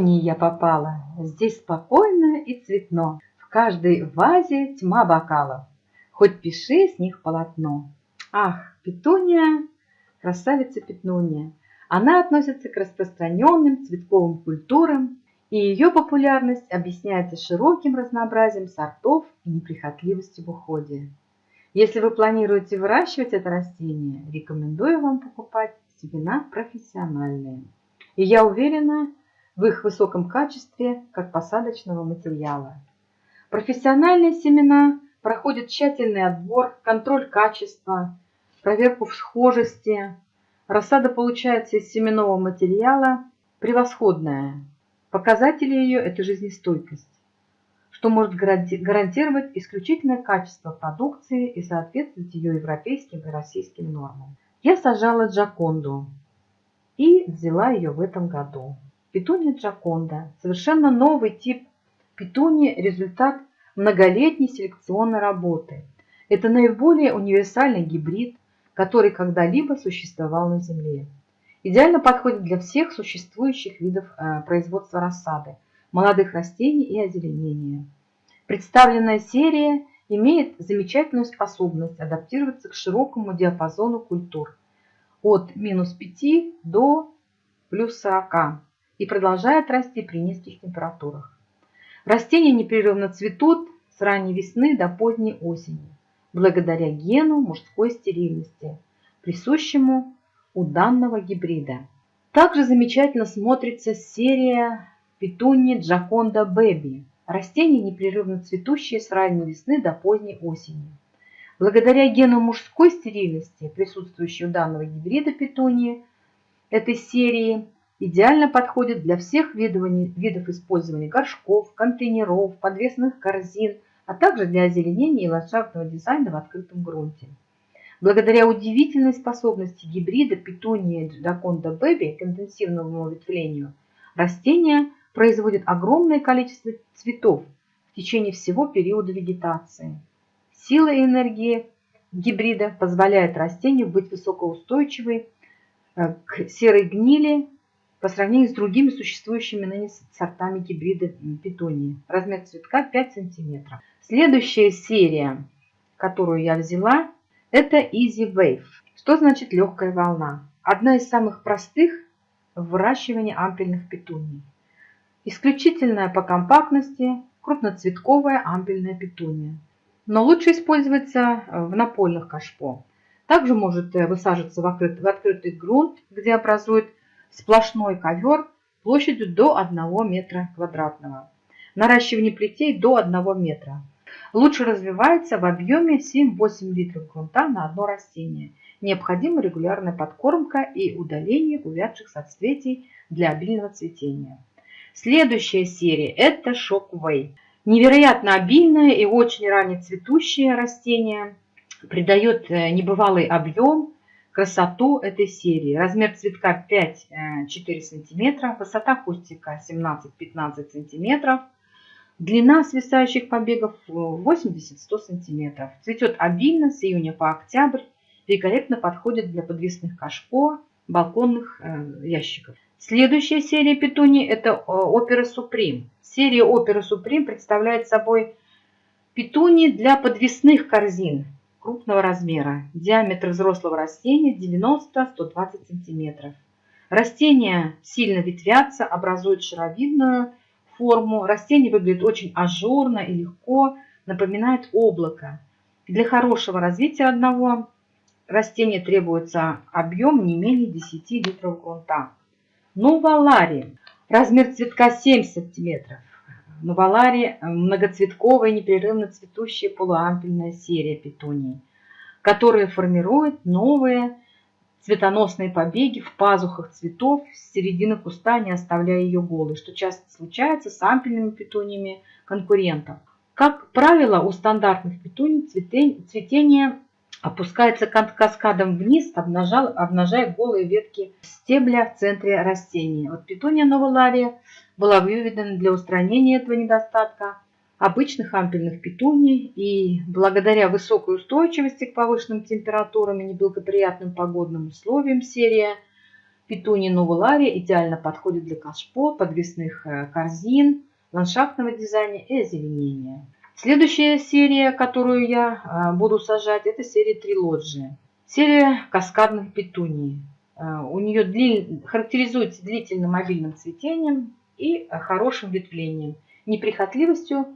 петунии я попала. Здесь спокойно и цветно. В каждой вазе тьма бокалов. Хоть пиши с них полотно. Ах, петуния, красавица петуния. Она относится к распространенным цветковым культурам, и ее популярность объясняется широким разнообразием сортов и неприхотливостью в уходе. Если вы планируете выращивать это растение, рекомендую вам покупать семена профессиональные. И я уверена в их высоком качестве как посадочного материала. Профессиональные семена проходят тщательный отбор, контроль качества, проверку схожести. Рассада получается из семенного материала превосходная. Показатели ее – это жизнестойкость, что может гарантировать исключительное качество продукции и соответствовать ее европейским и российским нормам. Я сажала джаконду и взяла ее в этом году. Петуния джаконда – совершенно новый тип петунии, результат многолетней селекционной работы. Это наиболее универсальный гибрид, который когда-либо существовал на Земле. Идеально подходит для всех существующих видов э, производства рассады, молодых растений и озеленения. Представленная серия имеет замечательную способность адаптироваться к широкому диапазону культур от минус 5 до плюс 40 и продолжает расти при низких температурах. Растения непрерывно цветут с ранней весны до поздней осени, благодаря гену мужской стерильности, присущему у данного гибрида. Также замечательно смотрится серия Петуни Джаконда Бэби. Растение непрерывно цветущее с ранней весны до поздней осени. Благодаря гену мужской стерильности, присутствующей у данного гибрида петунии, этой серии идеально подходит для всех видов, использования горшков, контейнеров, подвесных корзин, а также для озеленения и ландшафтного дизайна в открытом грунте. Благодаря удивительной способности гибрида петунии Джаконда Бэби к интенсивному ветвлению, растение производит огромное количество цветов в течение всего периода вегетации. Сила и энергия гибрида позволяет растению быть высокоустойчивой э, к серой гнили по сравнению с другими существующими ныне сортами гибрида петунии. Размер цветка 5 см. Следующая серия, которую я взяла, это Easy Wave. Что значит легкая волна? Одна из самых простых в выращивании ампельных петуний. Исключительная по компактности крупноцветковая ампельная петуния. Но лучше используется в напольных кашпо. Также может э, высаживаться в открытый грунт, где образует сплошной ковер площадью до 1 метра квадратного. Наращивание плетей до 1 метра лучше развивается в объеме 7-8 литров грунта на одно растение. Необходима регулярная подкормка и удаление увядших соцветий для обильного цветения. Следующая серия – это Shockway. Невероятно обильное и очень раннецветущее растение придает э, небывалый объем, красоту этой серии. Размер цветка 5-4 см, высота кустика 17-15 см, Длина свисающих побегов 80-100 см. Цветет обильно с июня по октябрь. Великолепно подходит для подвесных кашпо, балконных э, ящиков. Следующая серия петуний это э, опера Суприм. Серия опера Суприм представляет собой петуни для подвесных корзин крупного размера. Диаметр взрослого растения 90-120 см. Растения сильно ветвятся, образуют шаровидную форму. Растение выглядит очень ажурно и легко, напоминает облако. Для хорошего развития одного растения требуется объем не менее 10 литров грунта. Новалари. Размер цветка 7 см. Новалари – многоцветковая, непрерывно цветущая полуампельная серия петуний, которые формируют новые цветоносные побеги в пазухах цветов с середины куста, не оставляя ее голой, что часто случается с ампельными петуниями конкурентов. Как правило, у стандартных петуний цветение опускается каскадом вниз, обнажая голые ветки стебля в центре растения. Вот петуния новолария была выведена для устранения этого недостатка обычных ампельных петуний и благодаря высокой устойчивости к повышенным температурам и неблагоприятным погодным условиям серия Петуния новулария идеально подходит для кашпо, подвесных э, корзин, ландшафтного дизайна и озеленения. Следующая серия, которую я э, буду сажать, это серия Трилоджи. Серия каскадных петуний. Э, у нее дли... характеризуется длительным мобильным цветением и хорошим ветвлением, неприхотливостью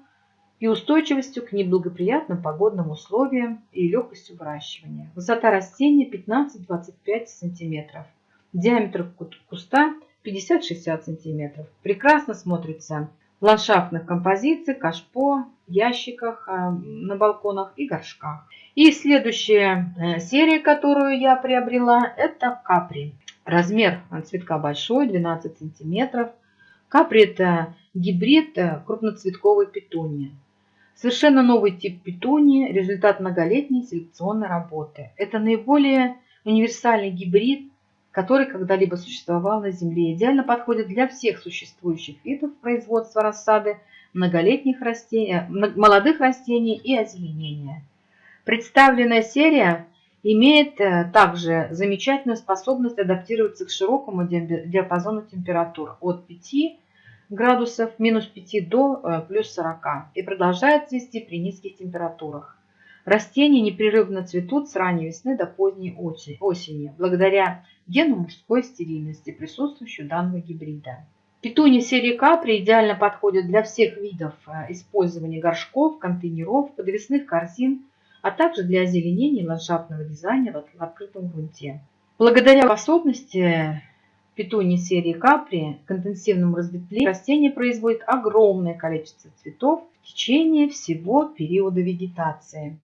и устойчивостью к неблагоприятным погодным условиям и легкостью выращивания. Высота растения 15-25 см. Диаметр куста 50-60 см. Прекрасно смотрится в ландшафтных композициях, кашпо, ящиках а, на балконах и горшках. И следующая э, серия, которую я приобрела, это капри. Размер цветка большой, 12 сантиметров. Капри это гибрид э, крупноцветковой петунии. Совершенно новый тип петунии, результат многолетней селекционной работы. Это наиболее универсальный гибрид, который когда-либо существовал на Земле. Идеально подходит для всех существующих видов производства рассады, многолетних растений, молодых растений и озеленения. Представленная серия имеет э, также замечательную способность адаптироваться к широкому диапазону температур от 5 градусов минус 5 до э, плюс 40 и продолжает цвести при низких температурах. Растения непрерывно цветут с ранней весны до поздней осени, благодаря гену мужской стерильности, присутствующей у данного гибрида. Петуни серии капри идеально подходят для всех видов э, использования горшков, контейнеров, подвесных корзин, а также для озеленения ландшафтного дизайна в открытом грунте. Благодаря способности петуни серии капри к интенсивному разветвлению растение производит огромное количество цветов в течение всего периода вегетации.